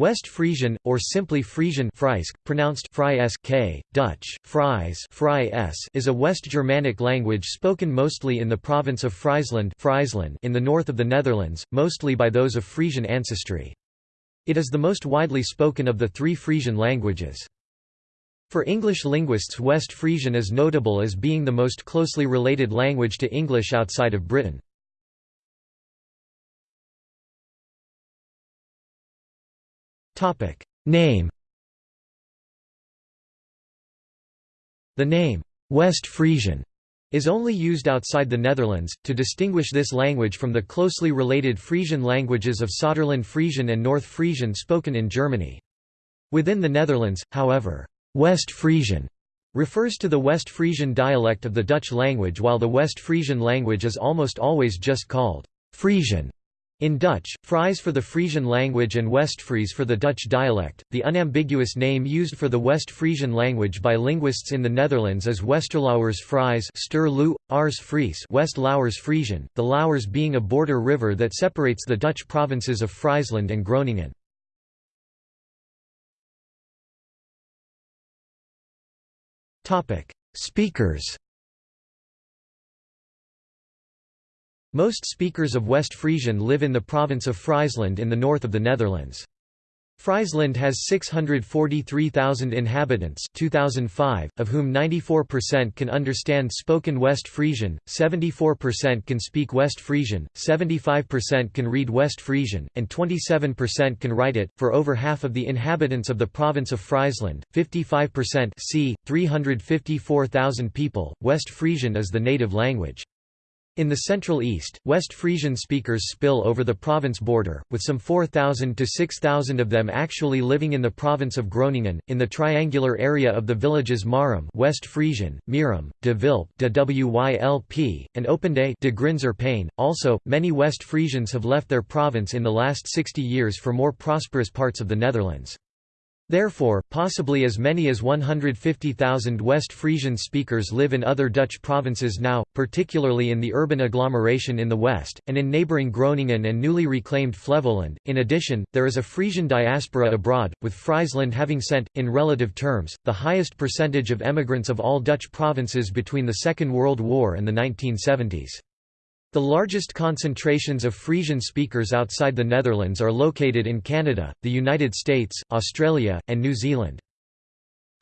West Frisian, or simply Frisian Fraisk, pronounced Fry Dutch, Fries Fry is a West Germanic language spoken mostly in the province of Friesland, Friesland in the north of the Netherlands, mostly by those of Frisian ancestry. It is the most widely spoken of the three Frisian languages. For English linguists West Frisian is notable as being the most closely related language to English outside of Britain. Name The name, West Frisian, is only used outside the Netherlands, to distinguish this language from the closely related Frisian languages of Saterland Frisian and North Frisian spoken in Germany. Within the Netherlands, however, West Frisian refers to the West Frisian dialect of the Dutch language while the West Frisian language is almost always just called Frisian. In Dutch, Fries for the Frisian language and Westfries for the Dutch dialect, the unambiguous name used for the West Frisian language by linguists in the Netherlands is Westerlauwers Fries Ster Ars Fries West Lauwers Frisian, the Lauwers being a border river that separates the Dutch provinces of Friesland and Groningen. Speakers Most speakers of West Frisian live in the province of Friesland in the north of the Netherlands. Friesland has 643,000 inhabitants 2005, of whom 94% can understand spoken West Frisian, 74% can speak West Frisian, 75% can read West Frisian, and 27% can write it. For over half of the inhabitants of the province of Friesland, 55% c. 354,000 people, West Frisian is the native language. In the Central East, West Frisian speakers spill over the province border, with some 4,000 to 6,000 of them actually living in the province of Groningen, in the triangular area of the villages Marum West Frisian, Mirum, de Vilp de Wylp, and Opende de Grinzer Also, many West Frisians have left their province in the last 60 years for more prosperous parts of the Netherlands. Therefore, possibly as many as 150,000 West Frisian speakers live in other Dutch provinces now, particularly in the urban agglomeration in the west, and in neighbouring Groningen and newly reclaimed Flevoland. In addition, there is a Frisian diaspora abroad, with Friesland having sent, in relative terms, the highest percentage of emigrants of all Dutch provinces between the Second World War and the 1970s. The largest concentrations of Frisian speakers outside the Netherlands are located in Canada, the United States, Australia, and New Zealand.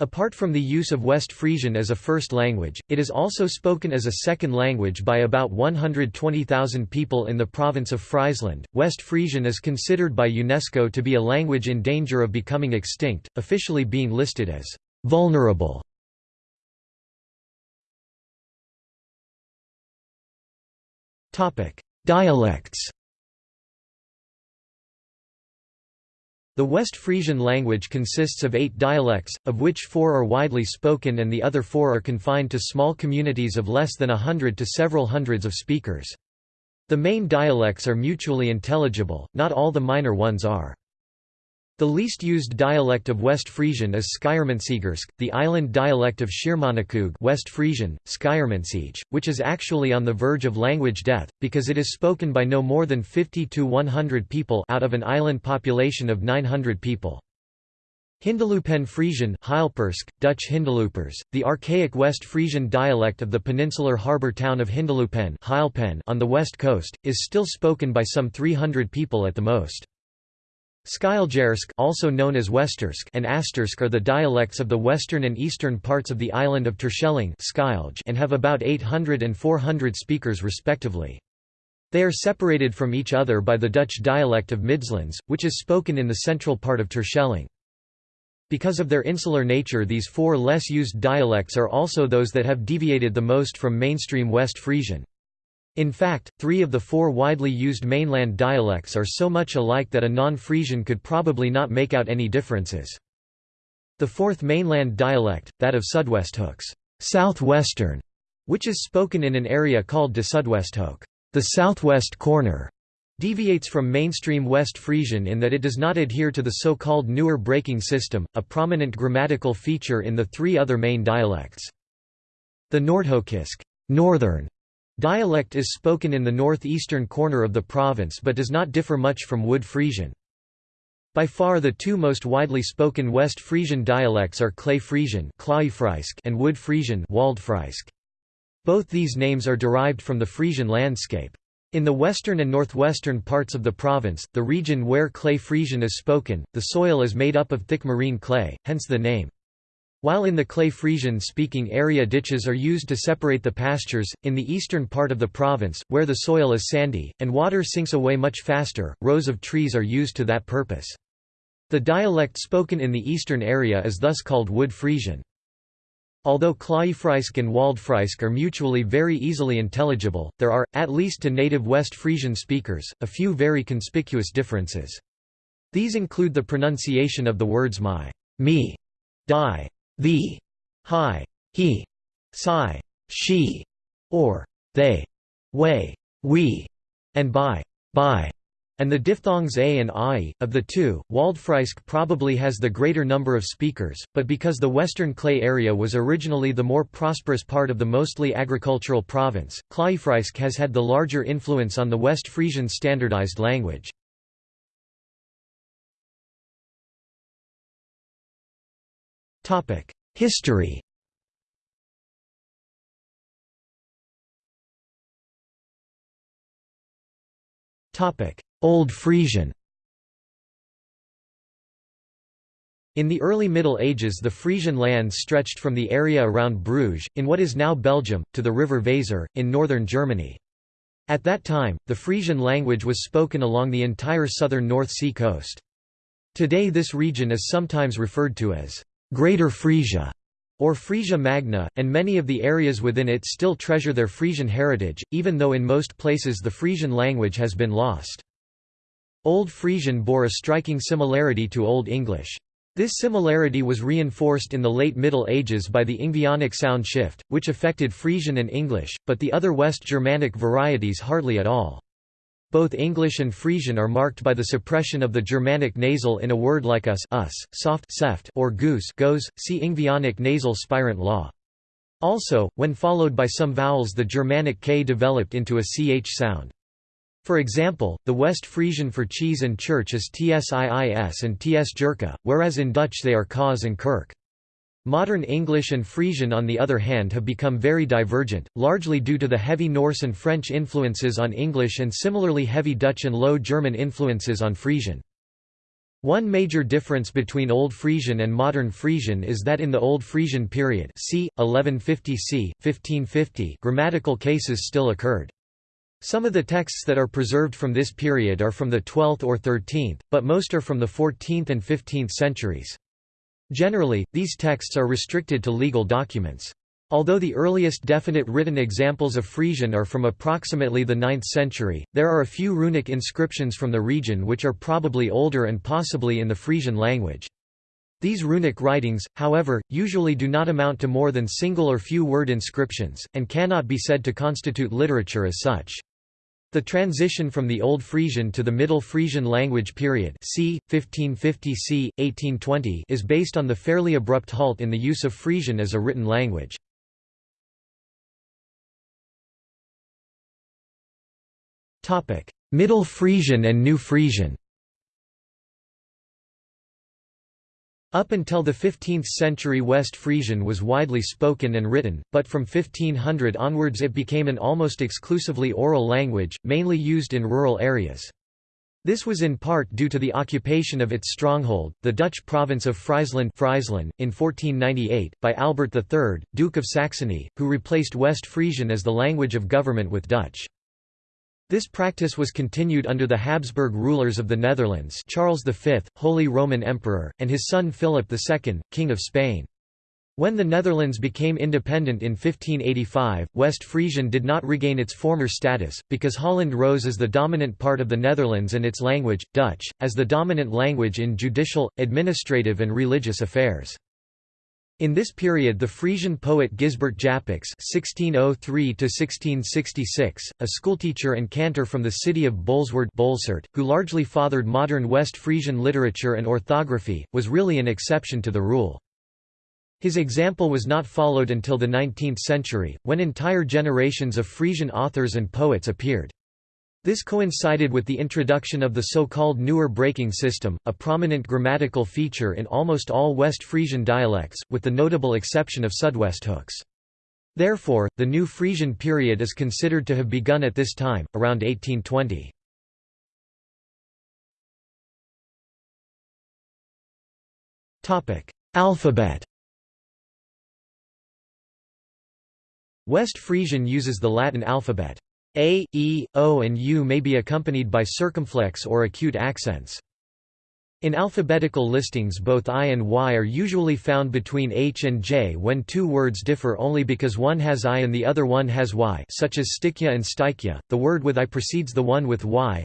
Apart from the use of West Frisian as a first language, it is also spoken as a second language by about 120,000 people in the province of Friesland. West Frisian is considered by UNESCO to be a language in danger of becoming extinct, officially being listed as vulnerable. Dialects The West Frisian language consists of eight dialects, of which four are widely spoken and the other four are confined to small communities of less than a hundred to several hundreds of speakers. The main dialects are mutually intelligible, not all the minor ones are. The least used dialect of West Frisian is Schiermonntsjgersk, the island dialect of Schiermonnikoog West Frisian, which is actually on the verge of language death, because it is spoken by no more than 50 to 100 people out of an island population of 900 people. Hindeloopen Frisian Hylpersk, Dutch Hindeloopers, the archaic West Frisian dialect of the peninsular harbour town of Hindeloopen on the west coast, is still spoken by some 300 people at the most. Skiljersk also known as Westersk and Astersk are the dialects of the western and eastern parts of the island of Terschelling and have about 800 and 400 speakers respectively. They are separated from each other by the Dutch dialect of Midslands, which is spoken in the central part of Terschelling. Because of their insular nature these four less used dialects are also those that have deviated the most from mainstream West Frisian. In fact, three of the four widely used mainland dialects are so much alike that a non-Frisian could probably not make out any differences. The fourth mainland dialect, that of Sudwesthoeks southwestern, which is spoken in an area called de Sudwesthoek the southwest corner, deviates from mainstream West Frisian in that it does not adhere to the so-called newer breaking system, a prominent grammatical feature in the three other main dialects. The Noordhoekisk northern Dialect is spoken in the northeastern corner of the province but does not differ much from Wood Frisian. By far the two most widely spoken West Frisian dialects are Clay Frisian and Wood Frisian Both these names are derived from the Frisian landscape. In the western and northwestern parts of the province, the region where Clay Frisian is spoken, the soil is made up of thick marine clay, hence the name. While in the Clay Frisian-speaking area ditches are used to separate the pastures, in the eastern part of the province, where the soil is sandy, and water sinks away much faster, rows of trees are used to that purpose. The dialect spoken in the eastern area is thus called Wood Frisian. Although Klaefreisk and Waldfreisk are mutually very easily intelligible, there are, at least to native West Frisian speakers, a few very conspicuous differences. These include the pronunciation of the words my, me, die, thee, hi, he, si, she, or they, way, we, and by, by and the diphthongs a and i. Of the two, Waldfreisk probably has the greater number of speakers, but because the western clay area was originally the more prosperous part of the mostly agricultural province, Klaefreisk has had the larger influence on the West Frisian standardized language. History Old Frisian In the early Middle Ages the Frisian lands stretched from the area around Bruges, in what is now Belgium, to the river Weser, in northern Germany. At that time, the Frisian language was spoken along the entire southern North Sea coast. Today this region is sometimes referred to as Greater Frisia or Frisia Magna, and many of the areas within it still treasure their Frisian heritage, even though in most places the Frisian language has been lost. Old Frisian bore a striking similarity to Old English. This similarity was reinforced in the late Middle Ages by the Ingvaeonic sound shift, which affected Frisian and English, but the other West Germanic varieties hardly at all. Both English and Frisian are marked by the suppression of the Germanic nasal in a word like us, us soft seft, or goose goes, see Ingvaeonic nasal spirant law. Also, when followed by some vowels the Germanic k developed into a ch sound. For example, the West Frisian for cheese and church is tsiis and ts jerka, whereas in Dutch they are kaas and kirk. Modern English and Frisian on the other hand have become very divergent, largely due to the heavy Norse and French influences on English and similarly heavy Dutch and Low German influences on Frisian. One major difference between Old Frisian and Modern Frisian is that in the Old Frisian period c. 1150 c. 1550 grammatical cases still occurred. Some of the texts that are preserved from this period are from the 12th or 13th, but most are from the 14th and 15th centuries. Generally, these texts are restricted to legal documents. Although the earliest definite written examples of Frisian are from approximately the 9th century, there are a few runic inscriptions from the region which are probably older and possibly in the Frisian language. These runic writings, however, usually do not amount to more than single or few word inscriptions, and cannot be said to constitute literature as such. The transition from the Old Frisian to the Middle Frisian language period c. 1550 c. 1820 is based on the fairly abrupt halt in the use of Frisian as a written language. Middle Frisian and New Frisian Up until the 15th century West Frisian was widely spoken and written, but from 1500 onwards it became an almost exclusively oral language, mainly used in rural areas. This was in part due to the occupation of its stronghold, the Dutch province of Friesland, Friesland in 1498, by Albert III, Duke of Saxony, who replaced West Frisian as the language of government with Dutch. This practice was continued under the Habsburg rulers of the Netherlands Charles V, Holy Roman Emperor, and his son Philip II, King of Spain. When the Netherlands became independent in 1585, West Frisian did not regain its former status, because Holland rose as the dominant part of the Netherlands and its language, Dutch, as the dominant language in judicial, administrative and religious affairs. In this period the Frisian poet Gysbert Japicx (1603–1666), a schoolteacher and cantor from the city of Bolsward, who largely fathered modern West Frisian literature and orthography, was really an exception to the rule. His example was not followed until the 19th century, when entire generations of Frisian authors and poets appeared. This coincided with the introduction of the so-called newer breaking system, a prominent grammatical feature in almost all West Frisian dialects, with the notable exception of Sudwesthooks. Therefore, the New Frisian period is considered to have begun at this time, around 1820. Alphabet West Frisian uses the Latin alphabet. A, E, O and U may be accompanied by circumflex or acute accents. In alphabetical listings both I and Y are usually found between H and J when two words differ only because one has I and the other one has Y such as stikja and stykja, the word with I precedes the one with Y.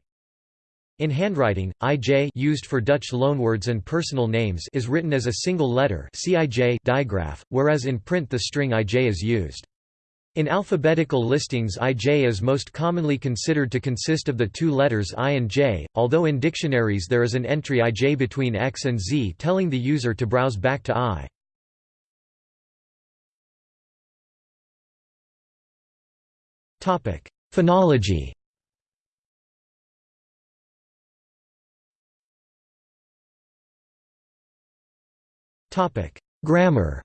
In handwriting, IJ used for Dutch loanwords and personal names is written as a single letter CIJ digraph, whereas in print the string IJ is used. In alphabetical listings IJ is most commonly considered to consist of the two letters I and J, although in dictionaries there is an entry IJ between X and Z telling the user to browse back to I. Phonology Grammar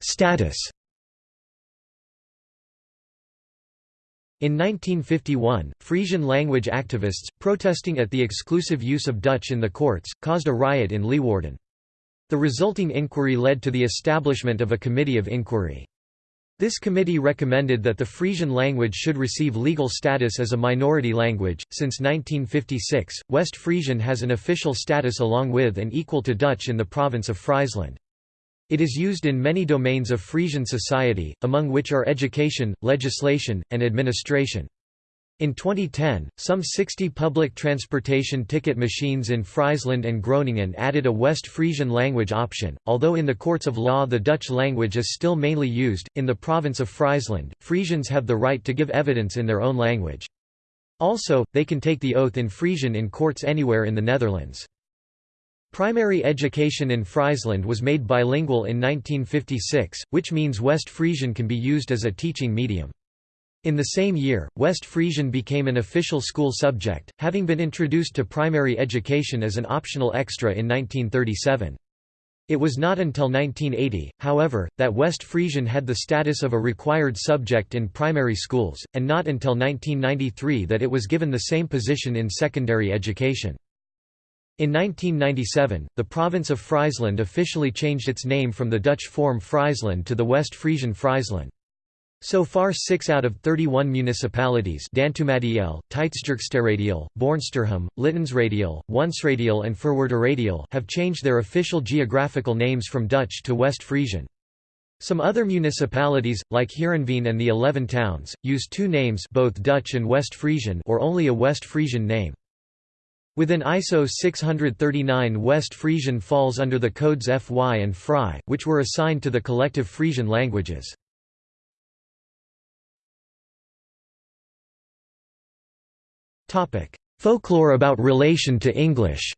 Status In 1951, Frisian language activists, protesting at the exclusive use of Dutch in the courts, caused a riot in Leeuwarden. The resulting inquiry led to the establishment of a committee of inquiry. This committee recommended that the Frisian language should receive legal status as a minority language. Since 1956, West Frisian has an official status along with and equal to Dutch in the province of Friesland. It is used in many domains of Frisian society, among which are education, legislation, and administration. In 2010, some 60 public transportation ticket machines in Friesland and Groningen added a West Frisian language option, although in the courts of law the Dutch language is still mainly used. In the province of Friesland, Frisians have the right to give evidence in their own language. Also, they can take the oath in Frisian in courts anywhere in the Netherlands. Primary education in Friesland was made bilingual in 1956, which means West Frisian can be used as a teaching medium. In the same year, West Frisian became an official school subject, having been introduced to primary education as an optional extra in 1937. It was not until 1980, however, that West Frisian had the status of a required subject in primary schools, and not until 1993 that it was given the same position in secondary education. In 1997, the province of Friesland officially changed its name from the Dutch form Friesland to the West Frisian Friesland. So far 6 out of 31 municipalities Dantumadiel, Tytsjerksteradiel, Boarnsterhim, Littenseradiel, Radial, and Radial have changed their official geographical names from Dutch to West Frisian. Some other municipalities, like Heerenveen and the Eleven Towns, use two names both Dutch and West Frisian or only a West Frisian name. Within ISO 639 West Frisian falls under the codes FY and FRY, which were assigned to the collective Frisian languages. Folklore about relation to English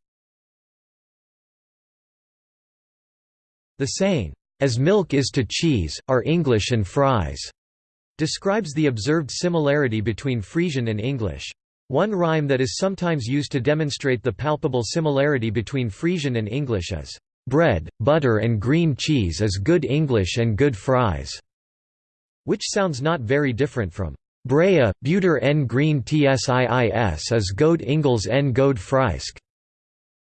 The saying, "'As milk is to cheese, are English and fries' describes the observed similarity between Frisian and English. One rhyme that is sometimes used to demonstrate the palpable similarity between Frisian and English is, "'Bread, butter and green cheese is good English and good fries", which sounds not very different from, "'Brea, buter en green tsiis is god Ingels en god Friesk".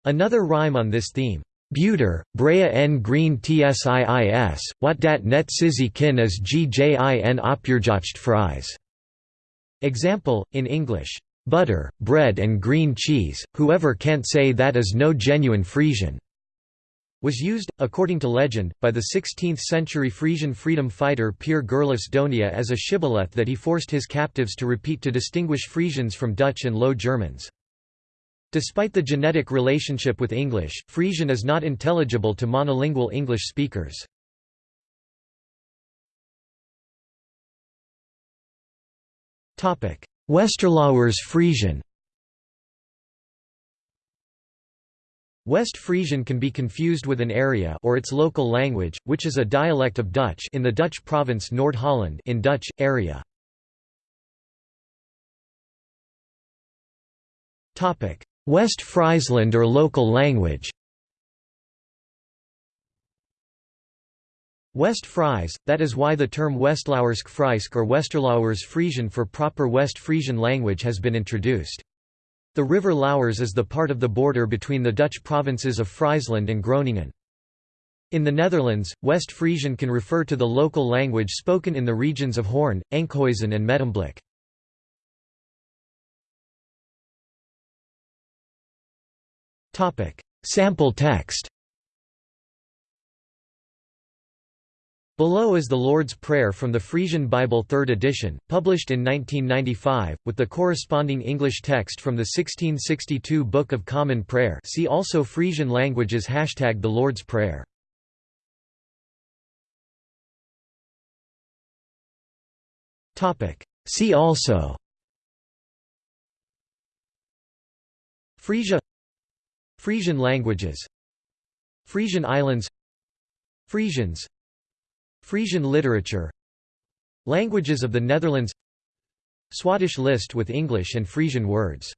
Another rhyme on this theme, Buter, Brea en green tsiis, wat dat net sizzy kin is gjin opjerjocht fries. Example, in English, butter, bread and green cheese, whoever can't say that is no genuine Frisian." was used, according to legend, by the 16th-century Frisian freedom fighter Pier Gerlofs Donia as a shibboleth that he forced his captives to repeat to distinguish Frisians from Dutch and Low Germans. Despite the genetic relationship with English, Frisian is not intelligible to monolingual English speakers. Westerlauwers Frisian West Frisian can be confused with an area or its local language, which is a dialect of Dutch in the Dutch province Noord-Holland in Dutch, area. West Friesland or local language West Fries, that is why the term Westlauwersk Friesk or Westerlauwers Frisian for proper West Frisian language has been introduced. The river Lauwers is the part of the border between the Dutch provinces of Friesland and Groningen. In the Netherlands, West Frisian can refer to the local language spoken in the regions of Hoorn, Enkhuizen and Medemblik. Sample text Below is the Lord's Prayer from the Frisian Bible 3rd edition, published in 1995, with the corresponding English text from the 1662 Book of Common Prayer see also Frisian languages Hashtag the Lord's Prayer. See also Frisia Frisian languages Frisian Islands Frisians Frisian literature Languages of the Netherlands Swadesh list with English and Frisian words